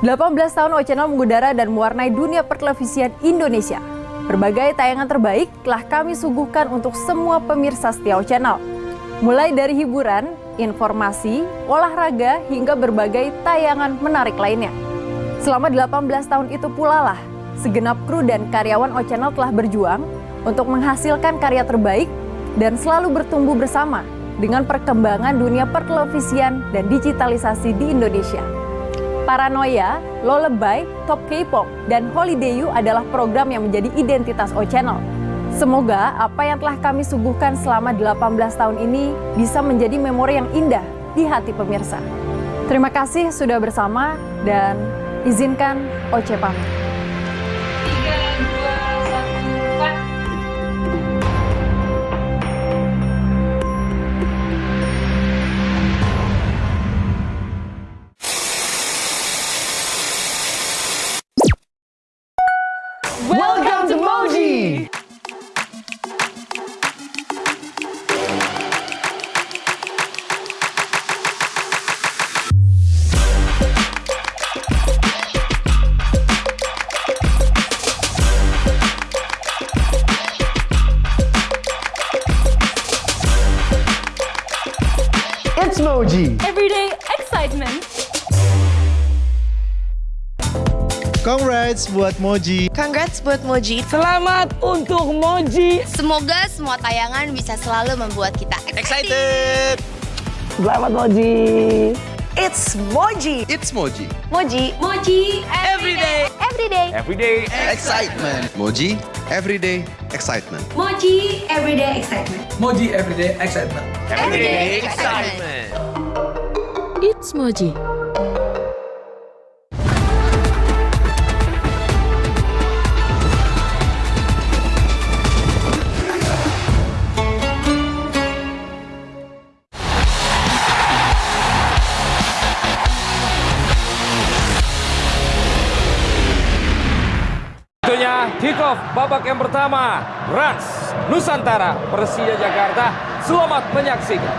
18 tahun O Channel mengudara dan mewarnai dunia pertelevisian Indonesia. Berbagai tayangan terbaik telah kami suguhkan untuk semua pemirsa setia O Channel. Mulai dari hiburan, informasi, olahraga, hingga berbagai tayangan menarik lainnya. Selama 18 tahun itu pula lah, segenap kru dan karyawan O Channel telah berjuang untuk menghasilkan karya terbaik dan selalu bertumbuh bersama dengan perkembangan dunia pertelevisian dan digitalisasi di Indonesia. Paranoia, Lullaby, Top K-pop, dan Holiday You adalah program yang menjadi identitas O Channel. Semoga apa yang telah kami suguhkan selama 18 tahun ini bisa menjadi memori yang indah di hati pemirsa. Terima kasih sudah bersama dan izinkan Oce pamit. Welcome to Moji! It's Moji! Everyday excitement. Congrats buat Moji. Congrats buat Moji. Selamat untuk Moji! Semoga semua tayangan bisa selalu membuat kita Excited! Selamat Moji! It's Moji. It's Moji. Moji. Moji Everyday. Everyday. Everyday Excitement. Moji, everyday excitement. Moji everyday excitement. Moji Everyday Excitement. Everyday excitement. It's Moji. Babak yang pertama Rans Nusantara Persija Jakarta. Selamat menyaksikan